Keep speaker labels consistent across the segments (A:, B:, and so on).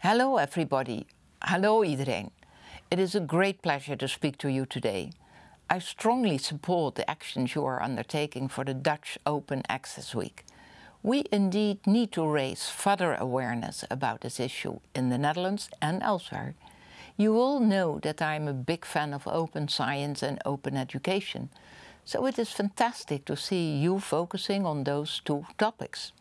A: Hello everybody. Hallo iedereen. It is a great pleasure to speak to you today. I strongly support the actions you are undertaking for the Dutch Open Access Week. We indeed need to raise further awareness about this issue in the Netherlands and elsewhere. You all know that I am a big fan of open science and open education, so it is fantastic to see you focusing on those two topics.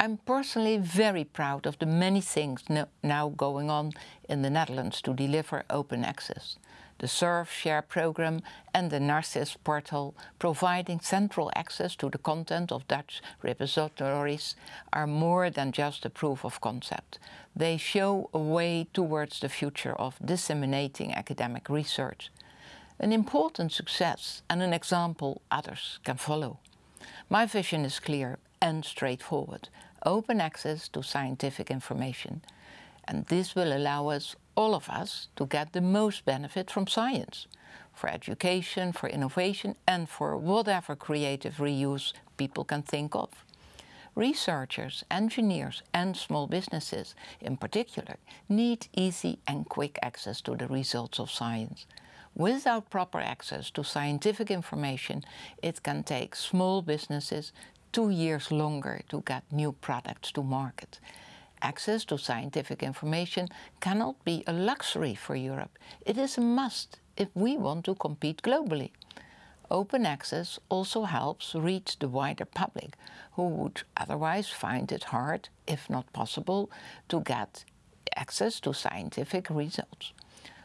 A: I'm personally very proud of the many things no, now going on in the Netherlands to deliver open access. The SURFshare program and the Narcis portal providing central access to the content of Dutch repositories are more than just a proof of concept. They show a way towards the future of disseminating academic research. An important success and an example others can follow. My vision is clear and straightforward open access to scientific information. And this will allow us, all of us, to get the most benefit from science, for education, for innovation and for whatever creative reuse people can think of. Researchers, engineers and small businesses in particular need easy and quick access to the results of science. Without proper access to scientific information, it can take small businesses two years longer to get new products to market. Access to scientific information cannot be a luxury for Europe. It is a must if we want to compete globally. Open access also helps reach the wider public, who would otherwise find it hard, if not possible, to get access to scientific results.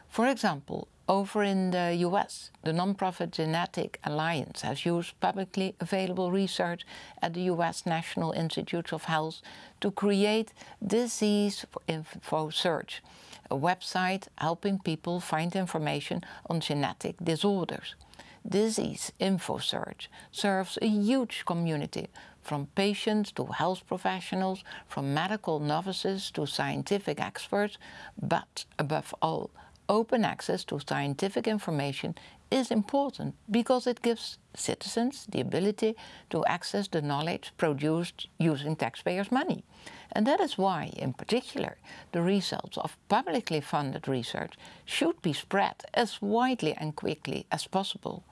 A: For example, over in the US, the nonprofit Genetic Alliance has used publicly available research at the US National Institutes of Health to create Disease Info Search, a website helping people find information on genetic disorders. Disease Info Search serves a huge community, from patients to health professionals, from medical novices to scientific experts, but above all, open access to scientific information is important because it gives citizens the ability to access the knowledge produced using taxpayers' money. And that is why, in particular, the results of publicly funded research should be spread as widely and quickly as possible.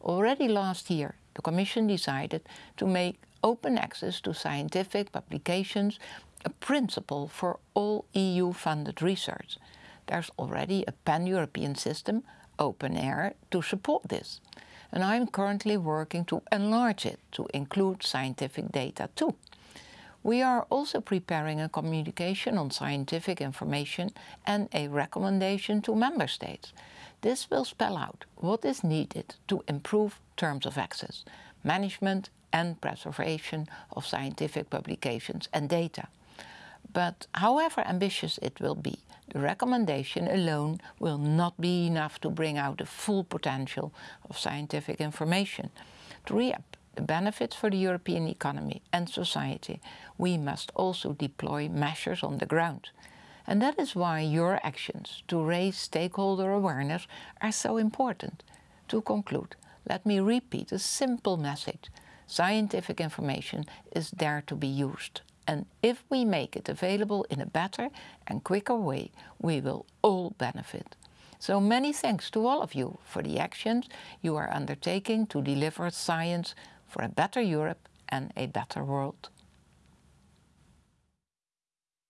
A: Already last year, the Commission decided to make open access to scientific publications a principle for all EU-funded research there's already a pan-European system, OpenAIRE, to support this. And I'm currently working to enlarge it to include scientific data too. We are also preparing a communication on scientific information and a recommendation to Member States. This will spell out what is needed to improve terms of access, management and preservation of scientific publications and data. But however ambitious it will be, the recommendation alone will not be enough to bring out the full potential of scientific information. To reap the benefits for the European economy and society, we must also deploy measures on the ground. And that is why your actions to raise stakeholder awareness are so important. To conclude, let me repeat a simple message. Scientific information is there to be used and if we make it available in a better and quicker way, we will all benefit. So many thanks to all of you for the actions you are undertaking to deliver science for a better Europe and a better world.